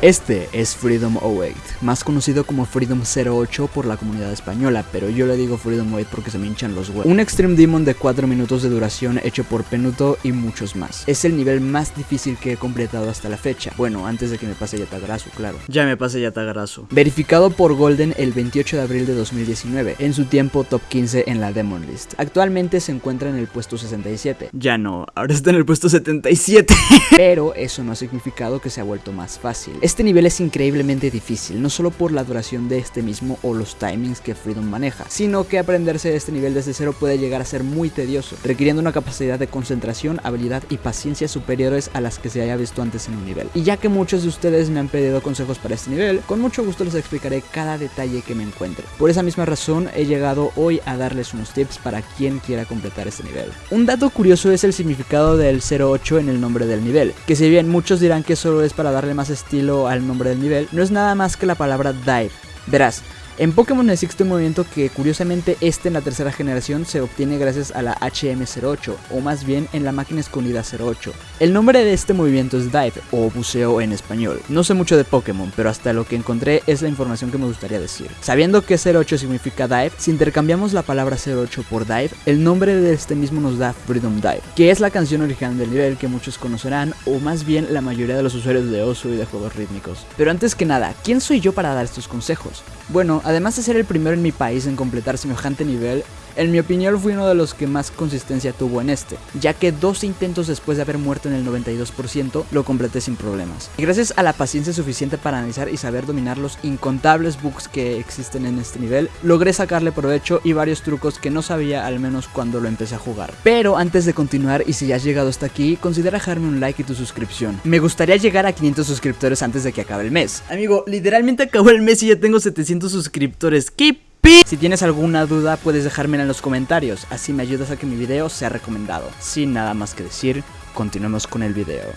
Este es Freedom 08, más conocido como Freedom 08 por la comunidad española, pero yo le digo Freedom 08 porque se me hinchan los huevos. Un Extreme Demon de 4 minutos de duración hecho por Penuto y muchos más. Es el nivel más difícil que he completado hasta la fecha. Bueno, antes de que me pase Yatagarasu, claro. Ya me pase Yatagarasu. Verificado por Golden el 28 de abril de 2019, en su tiempo top 15 en la Demon List. Actualmente se encuentra en el puesto 67. Ya no, ahora está en el puesto 77. pero eso no ha significado que se ha vuelto más fácil. Este nivel es increíblemente difícil, no solo por la duración de este mismo o los timings que Freedom maneja, sino que aprenderse este nivel desde cero puede llegar a ser muy tedioso, requiriendo una capacidad de concentración, habilidad y paciencia superiores a las que se haya visto antes en un nivel. Y ya que muchos de ustedes me han pedido consejos para este nivel, con mucho gusto les explicaré cada detalle que me encuentre. Por esa misma razón he llegado hoy a darles unos tips para quien quiera completar este nivel. Un dato curioso es el significado del 08 en el nombre del nivel, que si bien muchos dirán que solo es para darle más estilo al nombre del nivel, no es nada más que la palabra dive. Verás, en Pokémon existe un movimiento que curiosamente este en la tercera generación se obtiene gracias a la HM08, o más bien en la máquina escondida 08. El nombre de este movimiento es Dive, o buceo en español. No sé mucho de Pokémon, pero hasta lo que encontré es la información que me gustaría decir. Sabiendo que 08 significa Dive, si intercambiamos la palabra 08 por Dive, el nombre de este mismo nos da Freedom Dive, que es la canción original del nivel que muchos conocerán, o más bien la mayoría de los usuarios de Osu y de juegos rítmicos. Pero antes que nada, ¿quién soy yo para dar estos consejos? Bueno, además de ser el primero en mi país en completar semejante nivel, en mi opinión fui uno de los que más consistencia tuvo en este, ya que dos intentos después de haber muerto en el 92% lo completé sin problemas. Y gracias a la paciencia suficiente para analizar y saber dominar los incontables bugs que existen en este nivel, logré sacarle provecho y varios trucos que no sabía al menos cuando lo empecé a jugar. Pero antes de continuar y si ya has llegado hasta aquí, considera dejarme un like y tu suscripción. Me gustaría llegar a 500 suscriptores antes de que acabe el mes. Amigo, literalmente acabó el mes y ya tengo 700 suscriptores. ¿Qué si tienes alguna duda puedes dejármela en los comentarios, así me ayudas a que mi video sea recomendado. Sin nada más que decir, continuemos con el video.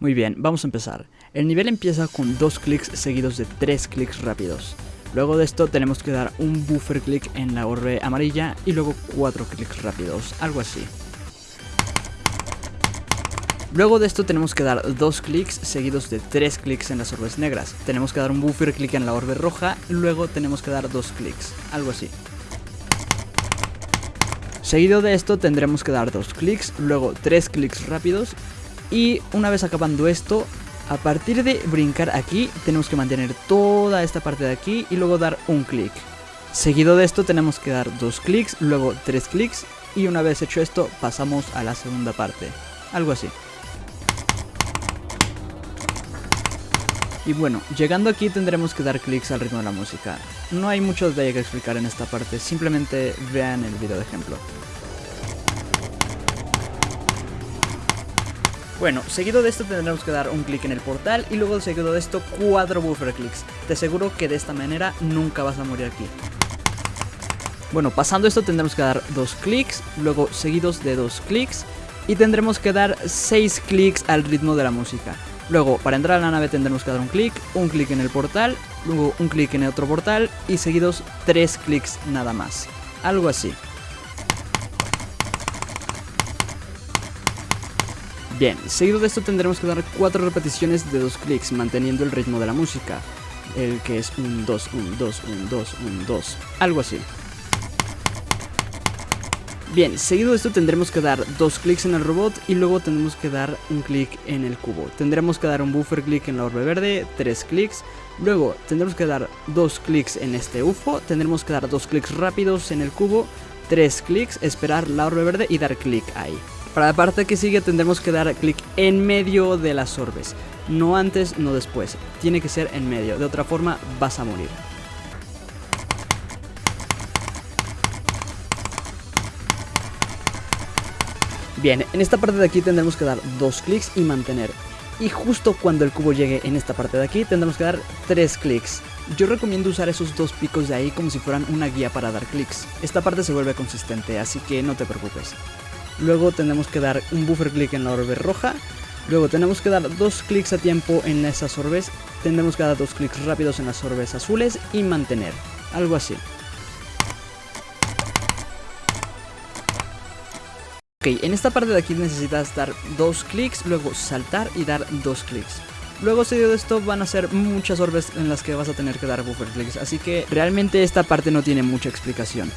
Muy bien, vamos a empezar. El nivel empieza con dos clics seguidos de tres clics rápidos. Luego de esto tenemos que dar un buffer click en la orbe amarilla y luego cuatro clics rápidos, algo así. Luego de esto tenemos que dar dos clics seguidos de tres clics en las orbes negras. Tenemos que dar un buffer clic en la orbe roja, luego tenemos que dar dos clics, algo así. Seguido de esto tendremos que dar dos clics, luego tres clics rápidos y una vez acabando esto, a partir de brincar aquí tenemos que mantener toda esta parte de aquí y luego dar un clic. Seguido de esto tenemos que dar dos clics, luego tres clics y una vez hecho esto pasamos a la segunda parte. Algo así. Y bueno, llegando aquí tendremos que dar clics al ritmo de la música. No hay mucho detalle que explicar en esta parte, simplemente vean el video de ejemplo. Bueno, seguido de esto tendremos que dar un clic en el portal y luego seguido de esto cuatro buffer clicks. Te aseguro que de esta manera nunca vas a morir aquí. Bueno, pasando esto tendremos que dar dos clics, luego seguidos de dos clics y tendremos que dar seis clics al ritmo de la música. Luego, para entrar a la nave tendremos que dar un clic, un clic en el portal, luego un clic en el otro portal y seguidos tres clics nada más. Algo así. Bien, seguido de esto tendremos que dar cuatro repeticiones de dos clics manteniendo el ritmo de la música. El que es un 2, un 2, un 2, un 2. Algo así. Bien, seguido de esto tendremos que dar dos clics en el robot y luego tendremos que dar un clic en el cubo. Tendremos que dar un buffer click en la orbe verde, tres clics. Luego tendremos que dar dos clics en este UFO, tendremos que dar dos clics rápidos en el cubo, tres clics, esperar la orbe verde y dar clic ahí. Para la parte que sigue tendremos que dar clic en medio de las orbes. No antes, no después. Tiene que ser en medio, de otra forma vas a morir. Bien, en esta parte de aquí tendremos que dar dos clics y mantener. Y justo cuando el cubo llegue en esta parte de aquí tendremos que dar tres clics. Yo recomiendo usar esos dos picos de ahí como si fueran una guía para dar clics. Esta parte se vuelve consistente, así que no te preocupes. Luego tendremos que dar un buffer click en la orbe roja. Luego tenemos que dar dos clics a tiempo en esas orbes. Tendremos que dar dos clics rápidos en las orbes azules y mantener. Algo así. Ok, en esta parte de aquí necesitas dar dos clics, luego saltar y dar dos clics. Luego seguido de esto van a ser muchas orbes en las que vas a tener que dar buffer clicks, así que realmente esta parte no tiene mucha explicación.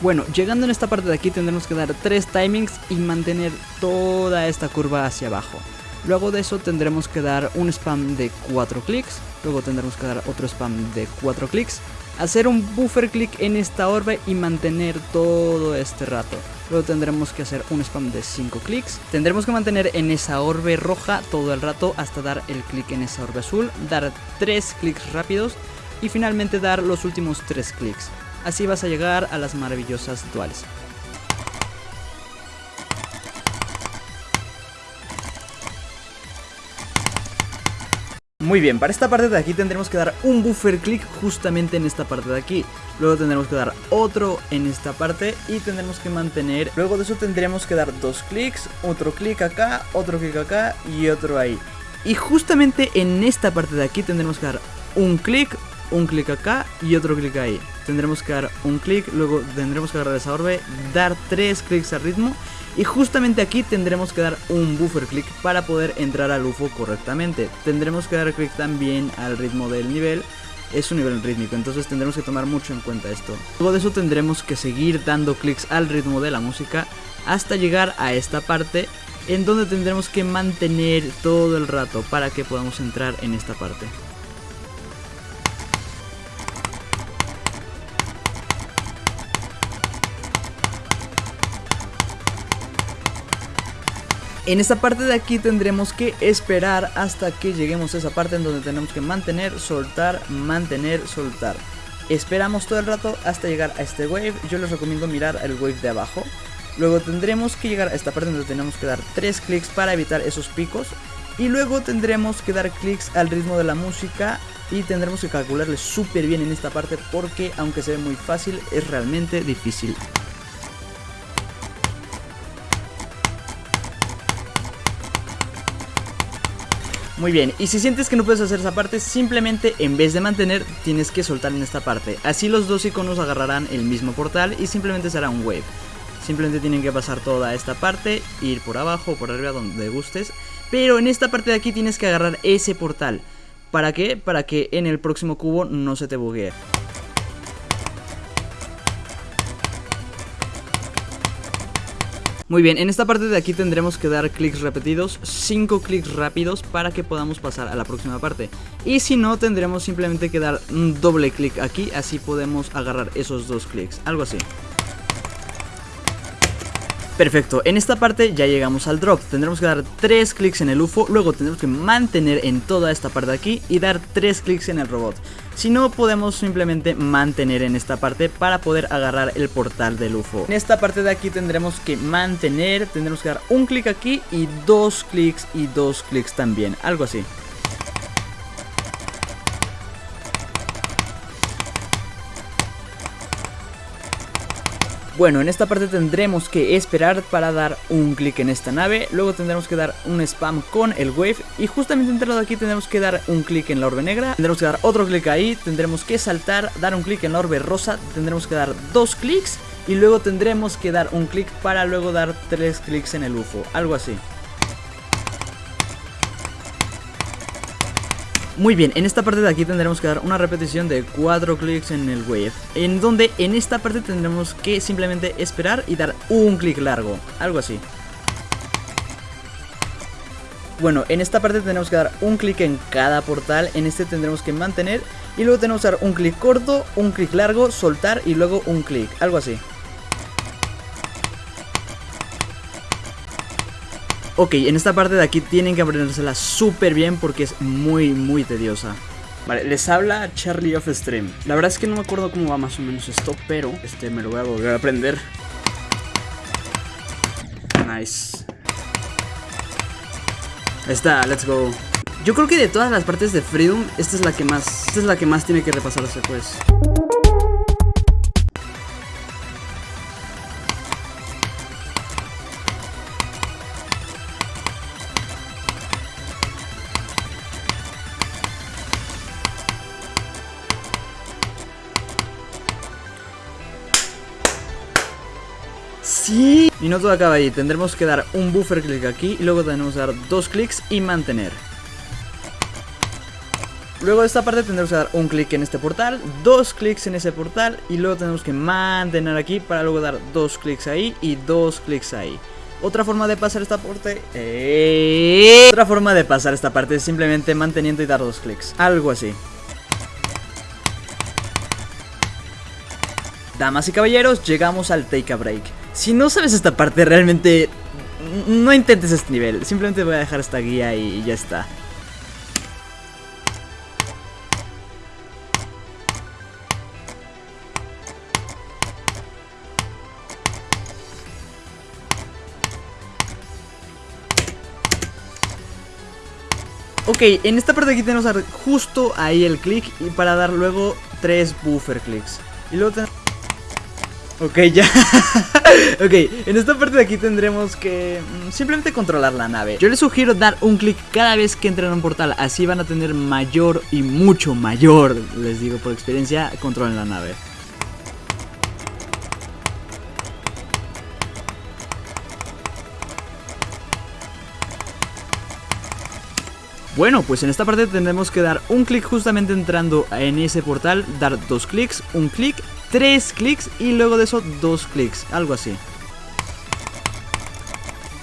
Bueno, llegando en esta parte de aquí tendremos que dar tres timings y mantener toda esta curva hacia abajo. Luego de eso tendremos que dar un spam de 4 clics, luego tendremos que dar otro spam de 4 clics, hacer un buffer click en esta orbe y mantener todo este rato. Luego tendremos que hacer un spam de 5 clics, tendremos que mantener en esa orbe roja todo el rato hasta dar el clic en esa orbe azul, dar 3 clics rápidos y finalmente dar los últimos 3 clics. Así vas a llegar a las maravillosas duales. Muy bien, para esta parte de aquí tendremos que dar un buffer click justamente en esta parte de aquí. Luego tendremos que dar otro en esta parte y tendremos que mantener. Luego de eso tendremos que dar dos clics, otro clic acá, otro clic acá y otro ahí. Y justamente en esta parte de aquí tendremos que dar un clic, un clic acá y otro clic ahí. Tendremos que dar un clic, luego tendremos que agarrar esa orbe, dar tres clics al ritmo y justamente aquí tendremos que dar un buffer click para poder entrar al UFO correctamente. Tendremos que dar clic también al ritmo del nivel. Es un nivel rítmico, entonces tendremos que tomar mucho en cuenta esto. Luego de eso tendremos que seguir dando clics al ritmo de la música hasta llegar a esta parte en donde tendremos que mantener todo el rato para que podamos entrar en esta parte. En esta parte de aquí tendremos que esperar hasta que lleguemos a esa parte en donde tenemos que mantener, soltar, mantener, soltar. Esperamos todo el rato hasta llegar a este wave, yo les recomiendo mirar el wave de abajo. Luego tendremos que llegar a esta parte donde tenemos que dar 3 clics para evitar esos picos. Y luego tendremos que dar clics al ritmo de la música y tendremos que calcularle súper bien en esta parte porque aunque se ve muy fácil es realmente difícil. Muy bien, y si sientes que no puedes hacer esa parte, simplemente en vez de mantener, tienes que soltar en esta parte. Así los dos iconos agarrarán el mismo portal y simplemente será un wave. Simplemente tienen que pasar toda esta parte, ir por abajo o por arriba donde gustes. Pero en esta parte de aquí tienes que agarrar ese portal. ¿Para qué? Para que en el próximo cubo no se te buguee. Muy bien, en esta parte de aquí tendremos que dar clics repetidos, 5 clics rápidos para que podamos pasar a la próxima parte. Y si no, tendremos simplemente que dar un doble clic aquí, así podemos agarrar esos dos clics, algo así. Perfecto, en esta parte ya llegamos al drop, tendremos que dar 3 clics en el UFO, luego tendremos que mantener en toda esta parte de aquí y dar 3 clics en el robot. Si no, podemos simplemente mantener en esta parte para poder agarrar el portal del UFO. En esta parte de aquí tendremos que mantener, tendremos que dar un clic aquí y dos clics y dos clics también, algo así. Bueno, en esta parte tendremos que esperar para dar un clic en esta nave, luego tendremos que dar un spam con el wave. Y justamente dentro de aquí tendremos que dar un clic en la orbe negra, tendremos que dar otro clic ahí, tendremos que saltar, dar un clic en la orbe rosa, tendremos que dar dos clics. Y luego tendremos que dar un clic para luego dar tres clics en el UFO, algo así. Muy bien, en esta parte de aquí tendremos que dar una repetición de 4 clics en el wave En donde en esta parte tendremos que simplemente esperar y dar un clic largo Algo así bueno, en esta parte tendremos que dar un clic en cada portal, en este tendremos que mantener y luego tenemos que dar un clic corto, un clic largo, soltar y luego un clic, algo así. Ok, en esta parte de aquí tienen que aprendérsela súper bien porque es muy, muy tediosa. Vale, les habla Charlie of Stream. La verdad es que no me acuerdo cómo va más o menos esto, pero este me lo voy a volver a aprender. Nice. Ahí está, let's go. Yo creo que de todas las partes de Freedom, esta es la que más, esta es la que más tiene que repasarse, pues. Y no todo acaba ahí, tendremos que dar un buffer click aquí y luego tenemos que dar dos clics y mantener. Luego de esta parte tendremos que dar un clic en este portal, dos clics en ese portal y luego tenemos que mantener aquí para luego dar dos clics ahí y dos clics ahí. Otra forma de pasar esta parte... Otra forma de pasar esta parte es simplemente manteniendo y dar dos clics. Algo así. Damas y caballeros, llegamos al Take a Break. Si no sabes esta parte, realmente no intentes este nivel. Simplemente voy a dejar esta guía y ya está. Ok, en esta parte de aquí tenemos justo ahí el clic y para dar luego tres buffer clicks. Y luego tenemos... Ok, ya. ok, en esta parte de aquí tendremos que mm, simplemente controlar la nave. Yo les sugiero dar un clic cada vez que entren a un portal, así van a tener mayor y mucho mayor, les digo por experiencia, control en la nave. Bueno, pues en esta parte tendremos que dar un clic justamente entrando en ese portal, dar dos clics, un clic, tres clics y luego de eso dos clics, algo así.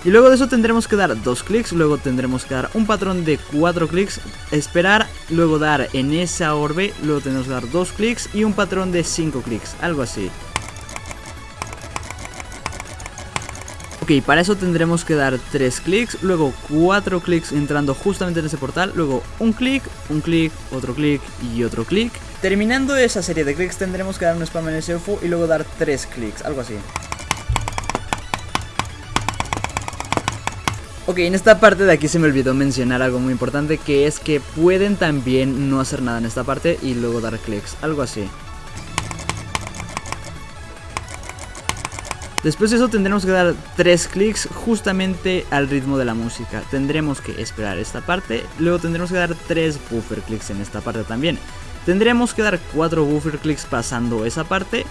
Y luego de eso tendremos que dar dos clics, luego tendremos que dar un patrón de cuatro clics, esperar, luego dar en esa orbe, luego tendremos que dar dos clics y un patrón de cinco clics, algo así. Ok, para eso tendremos que dar 3 clics, luego 4 clics entrando justamente en ese portal, luego un clic, un clic, otro clic y otro clic. Terminando esa serie de clics tendremos que dar un spam en ese UFO y luego dar 3 clics, algo así. Ok, en esta parte de aquí se me olvidó mencionar algo muy importante que es que pueden también no hacer nada en esta parte y luego dar clics, algo así. Después de eso tendremos que dar 3 clics justamente al ritmo de la música. Tendremos que esperar esta parte, luego tendremos que dar 3 buffer clicks en esta parte también. Tendremos que dar 4 buffer clicks pasando esa parte.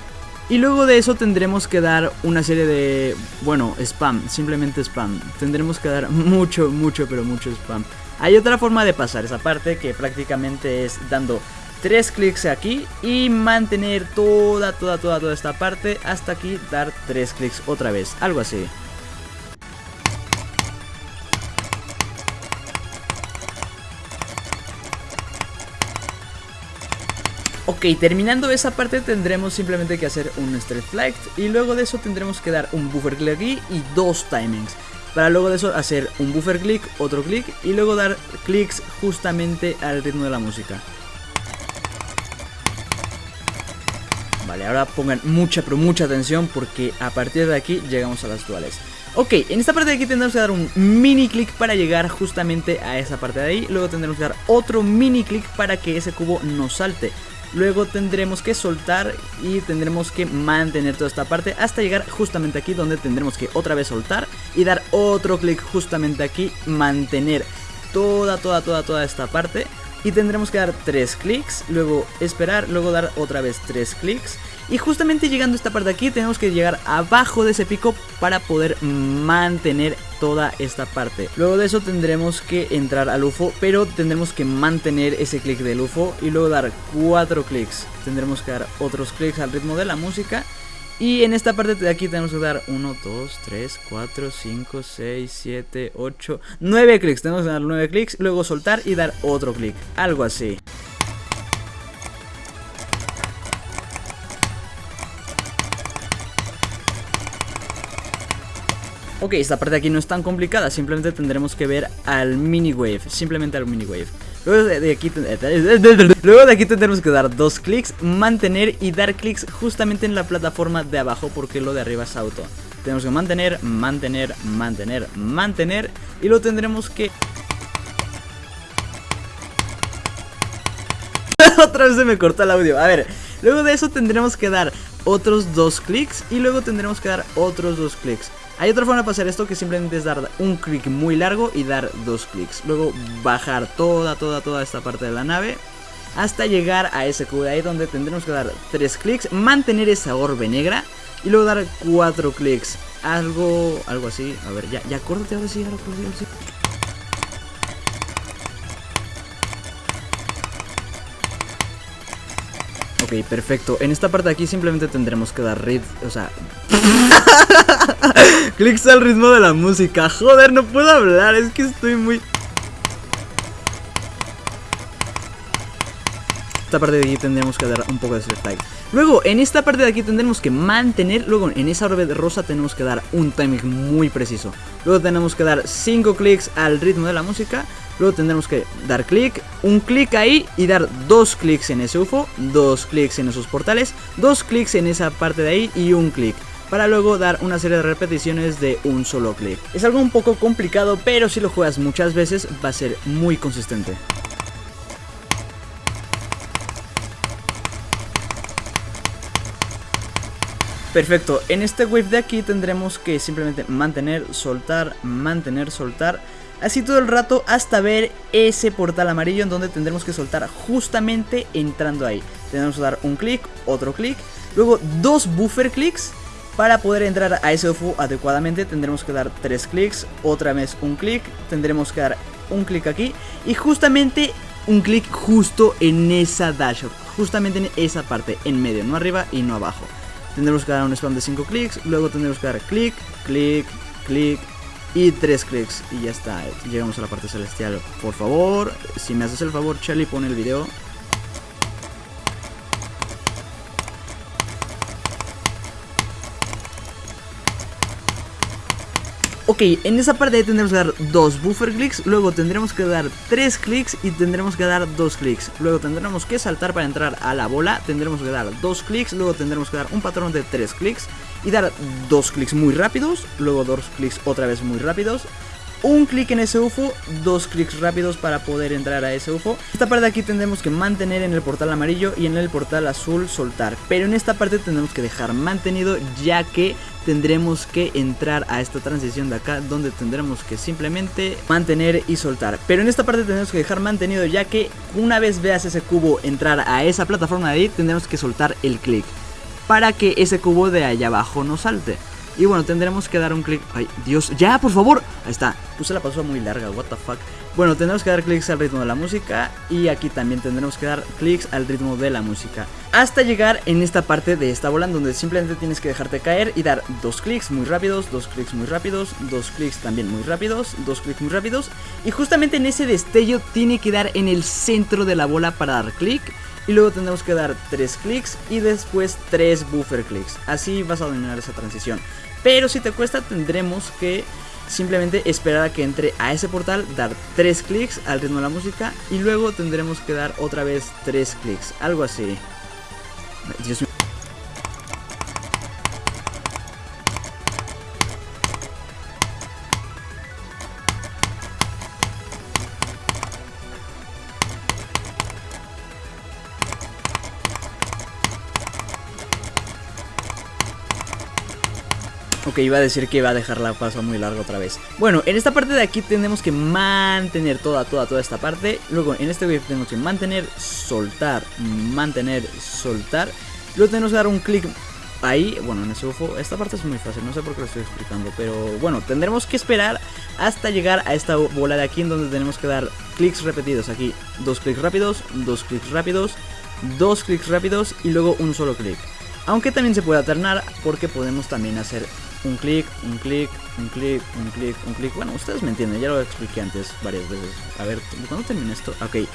Y luego de eso tendremos que dar una serie de, bueno, spam, simplemente spam. Tendremos que dar mucho, mucho, pero mucho spam. Hay otra forma de pasar esa parte que prácticamente es dando tres clics aquí y mantener toda, toda, toda, toda esta parte hasta aquí dar tres clics otra vez, algo así. Ok, terminando esa parte tendremos simplemente que hacer un straight flight y luego de eso tendremos que dar un buffer click aquí y dos timings. Para luego de eso hacer un buffer click, otro clic y luego dar clics justamente al ritmo de la música. Vale, ahora pongan mucha pero mucha atención porque a partir de aquí llegamos a las duales. Ok, en esta parte de aquí tendremos que dar un mini clic para llegar justamente a esa parte de ahí. Luego tendremos que dar otro mini clic para que ese cubo no salte. Luego tendremos que soltar y tendremos que mantener toda esta parte hasta llegar justamente aquí donde tendremos que otra vez soltar y dar otro clic justamente aquí, mantener toda, toda, toda, toda esta parte y tendremos que dar 3 clics, luego esperar, luego dar otra vez 3 clics y justamente llegando a esta parte de aquí tenemos que llegar abajo de ese pico para poder mantener toda esta parte. Luego de eso tendremos que entrar al UFO, pero tendremos que mantener ese clic del UFO y luego dar 4 clics. Tendremos que dar otros clics al ritmo de la música y en esta parte de aquí tenemos que dar 1, 2, 3, 4, 5, 6, 7, 8, 9 clics. Tenemos que dar 9 clics, luego soltar y dar otro clic. Algo así. Ok, esta parte de aquí no es tan complicada, simplemente tendremos que ver al mini wave, simplemente al mini wave. Luego de, aquí, luego de aquí tendremos que dar dos clics, mantener y dar clics justamente en la plataforma de abajo porque lo de arriba es auto. Tenemos que mantener, mantener, mantener, mantener y lo tendremos que... Otra vez se me cortó el audio. A ver, luego de eso tendremos que dar otros dos clics y luego tendremos que dar otros dos clics. Hay otra forma de pasar esto que simplemente es dar un clic muy largo y dar dos clics. Luego bajar toda, toda, toda esta parte de la nave hasta llegar a ese cubo de ahí donde tendremos que dar tres clics, mantener esa orbe negra y luego dar cuatro clics. algo, algo así. A ver, ya, ya, córtate ahora sí, ahora sí. Perfecto. En esta parte de aquí simplemente tendremos que dar rit, o sea... Clics al ritmo de la música. Joder, no puedo hablar, es que estoy muy... Esta parte de aquí tendremos que dar un poco de select Luego, en esta parte de aquí tendremos que mantener, luego en esa orbe de rosa tenemos que dar un timing muy preciso. Luego tenemos que dar 5 clics al ritmo de la música. Luego tendremos que dar clic, un clic ahí y dar dos clics en ese UFO, dos clics en esos portales, dos clics en esa parte de ahí y un clic para luego dar una serie de repeticiones de un solo clic. Es algo un poco complicado, pero si lo juegas muchas veces va a ser muy consistente. Perfecto, en este wave de aquí tendremos que simplemente mantener, soltar, mantener, soltar. Así todo el rato hasta ver ese portal amarillo en donde tendremos que soltar justamente entrando ahí. Tendremos que dar un clic, otro clic, luego dos buffer clicks. Para poder entrar a ese UFO adecuadamente tendremos que dar tres clics, otra vez un clic, tendremos que dar un clic aquí y justamente un clic justo en esa dashboard, justamente en esa parte, en medio, no arriba y no abajo. Tendremos que dar un spam de 5 clics, luego tendremos que dar clic, clic, clic y 3 clics y ya está. Llegamos a la parte celestial. Por favor, si me haces el favor, Charlie, pon el video Ok, en esa parte tendremos que dar dos buffer clicks, luego tendremos que dar tres clics y tendremos que dar dos clics. Luego tendremos que saltar para entrar a la bola, tendremos que dar dos clics, luego tendremos que dar un patrón de tres clics y dar dos clics muy rápidos, luego dos clics otra vez muy rápidos, un clic en ese UFO, dos clics rápidos para poder entrar a ese UFO. Esta parte de aquí tendremos que mantener en el portal amarillo y en el portal azul soltar. Pero en esta parte tendremos que dejar mantenido ya que tendremos que entrar a esta transición de acá donde tendremos que simplemente mantener y soltar. Pero en esta parte tendremos que dejar mantenido ya que una vez veas ese cubo entrar a esa plataforma de ahí tendremos que soltar el clic para que ese cubo de allá abajo no salte. Y bueno, tendremos que dar un clic. Ay, Dios, ya, por favor. Ahí está. Puse la pausa muy larga, what the fuck. Bueno, tendremos que dar clics al ritmo de la música. Y aquí también tendremos que dar clics al ritmo de la música. Hasta llegar en esta parte de esta bola, donde simplemente tienes que dejarte caer y dar dos clics muy rápidos, dos clics muy rápidos, dos clics también muy rápidos, dos clics muy rápidos. Y justamente en ese destello tiene que dar en el centro de la bola para dar clic y luego tendremos que dar 3 clics y después 3 buffer clicks. Así vas a dominar esa transición. Pero si te cuesta tendremos que simplemente esperar a que entre a ese portal, dar 3 clics al ritmo de la música y luego tendremos que dar otra vez 3 clics, algo así. Ok, iba a decir que iba a dejar la paso muy larga otra vez. Bueno, en esta parte de aquí tenemos que mantener toda, toda, toda esta parte. Luego en este wave tenemos que mantener, soltar, mantener, soltar. Luego tenemos que dar un clic ahí, bueno, en ese UFO, esta parte es muy fácil, no sé por qué lo estoy explicando, pero bueno, tendremos que esperar hasta llegar a esta bola de aquí en donde tenemos que dar clics repetidos, aquí dos clics rápidos, dos clics rápidos, dos clics rápidos y luego un solo clic. Aunque también se puede alternar porque podemos también hacer un clic, un clic, un clic, un clic, un clic. Bueno, ustedes me entienden, ya lo expliqué antes varias veces. A ver, ¿cuándo termina esto? Ok.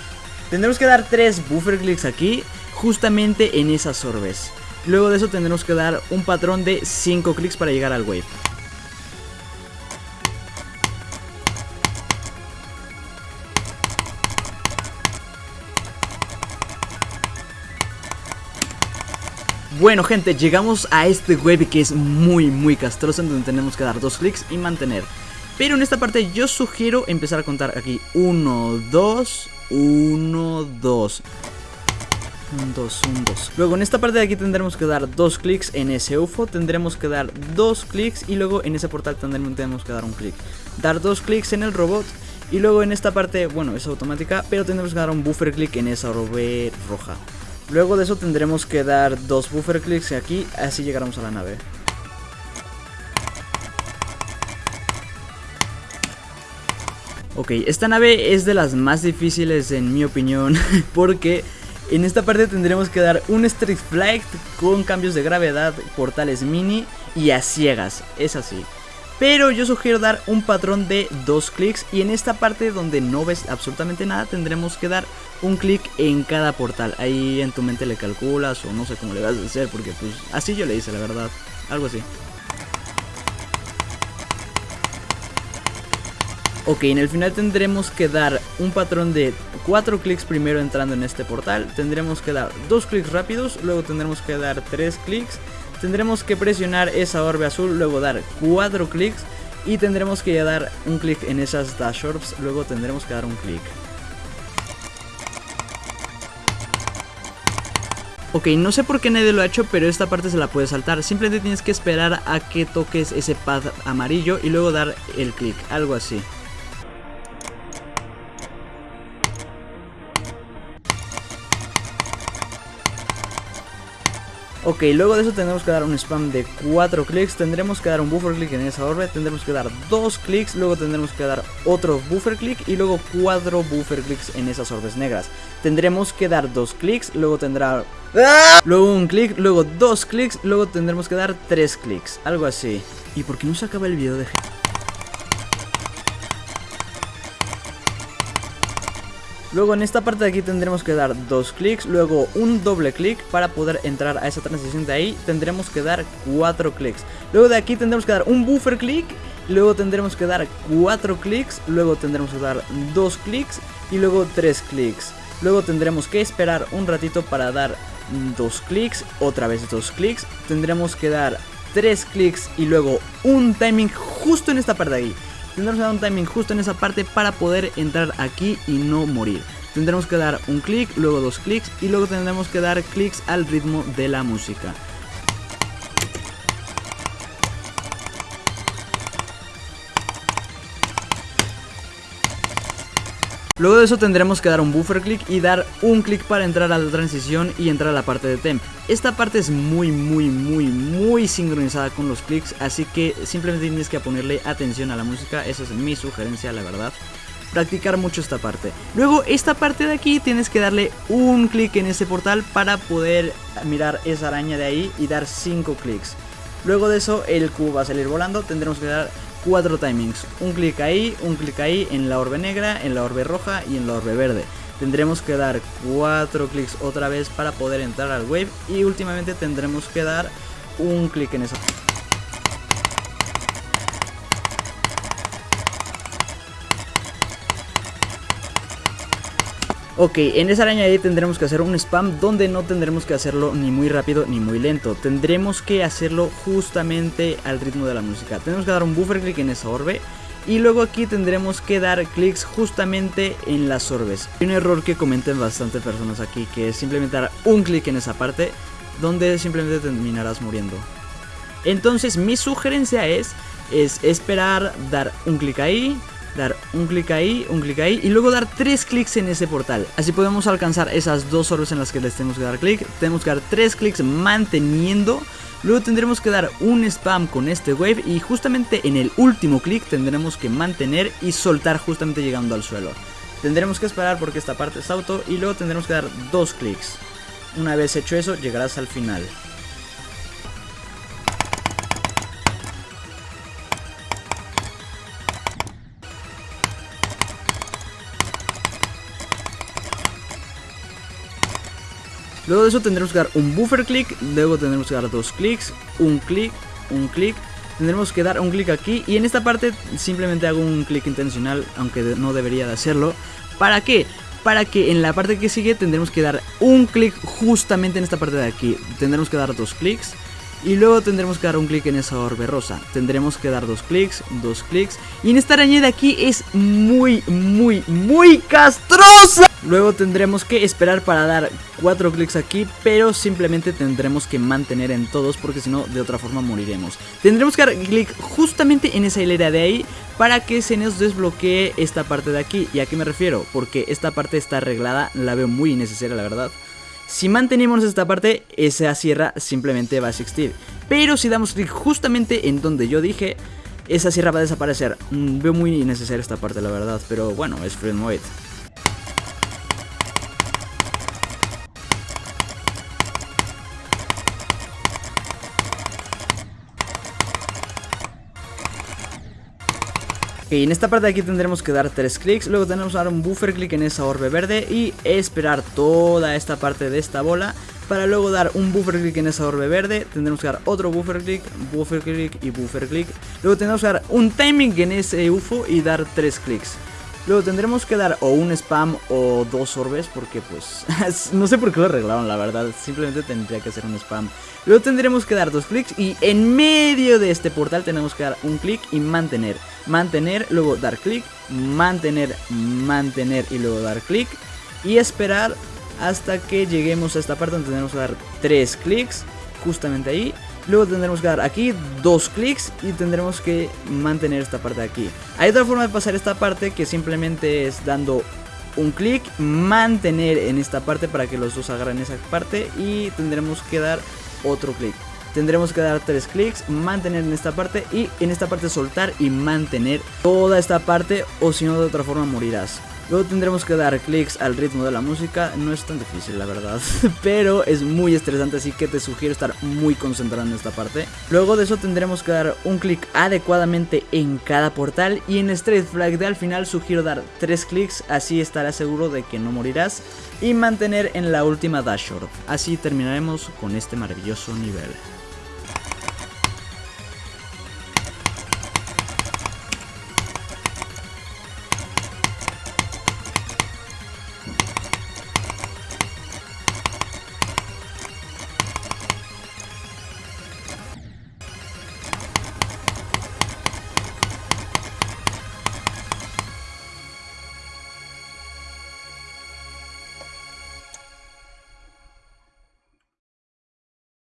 Tendremos que dar tres buffer clicks aquí, justamente en esas orbes. Luego de eso tendremos que dar un patrón de 5 clics para llegar al wave. Bueno gente, llegamos a este web que es muy muy castroso en donde tenemos que dar dos clics y mantener. Pero en esta parte yo sugiero empezar a contar aquí. 1, 2, 1, 2 1, 2, 1, 2 Luego en esta parte de aquí tendremos que dar dos clics en ese UFO Tendremos que dar dos clics y luego en ese portal tendremos que dar un clic. Dar dos clics en el robot y luego en esta parte, bueno, es automática Pero tendremos que dar un buffer click en esa orbe roja Luego de eso tendremos que dar dos buffer clicks aquí, así llegaremos a la nave. Ok, esta nave es de las más difíciles en mi opinión, porque en esta parte tendremos que dar un Street Flight con cambios de gravedad, portales mini y a ciegas, es así. Pero yo sugiero dar un patrón de dos clics y en esta parte donde no ves absolutamente nada tendremos que dar un clic en cada portal. Ahí en tu mente le calculas o no sé cómo le vas a hacer porque pues así yo le hice la verdad, algo así. Ok, en el final tendremos que dar un patrón de 4 clics primero entrando en este portal. Tendremos que dar 2 clics rápidos, luego tendremos que dar 3 clics. Tendremos que presionar esa orbe azul, luego dar 4 clics. Y tendremos que dar un clic en esas dash orbs, luego tendremos que dar un clic. Ok, no sé por qué nadie lo ha hecho, pero esta parte se la puede saltar. Simplemente tienes que esperar a que toques ese pad amarillo y luego dar el clic, algo así. Ok, luego de eso tendremos que dar un spam de 4 clics, tendremos que dar un buffer click en esa orbe, tendremos que dar 2 clics, luego tendremos que dar otro buffer click. Y luego 4 buffer clicks en esas orbes negras. Tendremos que dar 2 clics, luego tendrá... Luego un clic, luego 2 clics, luego tendremos que dar 3 clics, algo así. ¿Y por qué no se acaba el video de... Luego en esta parte de aquí tendremos que dar dos clics, luego un doble clic para poder entrar a esa transición de ahí tendremos que dar cuatro clics. Luego de aquí tendremos que dar un buffer click, luego tendremos que dar cuatro clics, luego tendremos que dar dos clics y luego tres clics. Luego tendremos que esperar un ratito para dar dos clics, otra vez dos clics, tendremos que dar tres clics y luego un timing justo en esta parte de ahí. Tendremos que dar un timing justo en esa parte para poder entrar aquí y no morir. Tendremos que dar un clic, luego dos clics y luego tendremos que dar clics al ritmo de la música. Luego de eso tendremos que dar un buffer click y dar un clic para entrar a la transición y entrar a la parte de temp. Esta parte es muy muy muy muy sincronizada con los clics, así que simplemente tienes que ponerle atención a la música, esa es mi sugerencia la verdad. Practicar mucho esta parte. Luego esta parte de aquí tienes que darle un clic en ese portal para poder mirar esa araña de ahí y dar 5 clics. Luego de eso el cubo va a salir volando, tendremos que dar cuatro timings. Un clic ahí, un clic ahí en la orbe negra, en la orbe roja y en la orbe verde. Tendremos que dar cuatro clics otra vez para poder entrar al wave y últimamente tendremos que dar un clic en esa... Ok, en esa araña ahí tendremos que hacer un spam donde no tendremos que hacerlo ni muy rápido ni muy lento. Tendremos que hacerlo justamente al ritmo de la música. Tenemos que dar un buffer click en esa orbe. Y luego aquí tendremos que dar clics justamente en las orbes. Hay un error que comenten bastante personas aquí, que es simplemente dar un clic en esa parte, donde simplemente terminarás muriendo. Entonces mi sugerencia es, es esperar, dar un clic ahí, dar un clic ahí, un clic ahí y luego dar tres clics en ese portal. Así podemos alcanzar esas dos orbes en las que les tenemos que dar clic. Tenemos que dar tres clics manteniendo. Luego tendremos que dar un spam con este wave y justamente en el último clic tendremos que mantener y soltar justamente llegando al suelo. Tendremos que esperar porque esta parte es auto y luego tendremos que dar dos clics. Una vez hecho eso llegarás al final. Luego de eso tendremos que dar un buffer click, luego tendremos que dar dos clics, un clic, un clic. Tendremos que dar un clic aquí y en esta parte simplemente hago un clic intencional, aunque no debería de hacerlo. ¿Para qué? Para que en la parte que sigue tendremos que dar un clic justamente en esta parte de aquí. Tendremos que dar dos clics y luego tendremos que dar un clic en esa orbe rosa. Tendremos que dar dos clics, dos clics. Y en esta araña de aquí es muy, muy, muy castrosa. Luego tendremos que esperar para dar 4 clics aquí, pero simplemente tendremos que mantener en todos porque si no de otra forma moriremos. Tendremos que dar clic justamente en esa hilera de ahí para que se nos desbloquee esta parte de aquí. ¿Y a qué me refiero? Porque esta parte está arreglada, la veo muy innecesaria la verdad. Si mantenemos esta parte, esa sierra simplemente va a existir. Pero si damos clic justamente en donde yo dije, esa sierra va a desaparecer. Mm, veo muy innecesaria esta parte, la verdad, pero bueno, es Freedom Wait. Ok, en esta parte de aquí tendremos que dar 3 clics, luego tenemos que dar un buffer click en esa orbe verde y esperar toda esta parte de esta bola para luego dar un buffer click en esa orbe verde, tendremos que dar otro buffer click, buffer click y buffer click. Luego tendremos que dar un timing en ese UFO y dar 3 clics. Luego tendremos que dar o un spam o dos orbes porque pues no sé por qué lo arreglaron la verdad, simplemente tendría que ser un spam. Luego tendremos que dar dos clics y en medio de este portal tenemos que dar un clic y mantener. Mantener, luego dar clic, mantener, mantener y luego dar clic y esperar hasta que lleguemos a esta parte donde tendremos que dar tres clics justamente ahí Luego tendremos que dar aquí dos clics y tendremos que mantener esta parte de aquí. Hay otra forma de pasar esta parte que simplemente es dando un clic, mantener en esta parte para que los dos agarren esa parte y tendremos que dar otro clic. Tendremos que dar tres clics, mantener en esta parte y en esta parte soltar y mantener toda esta parte o si no de otra forma morirás. Luego tendremos que dar clics al ritmo de la música, no es tan difícil la verdad, pero es muy estresante así que te sugiero estar muy concentrado en esta parte. Luego de eso tendremos que dar un clic adecuadamente en cada portal y en Straight Flag de al final sugiero dar 3 clics, así estarás seguro de que no morirás y mantener en la última dashboard. Así terminaremos con este maravilloso nivel.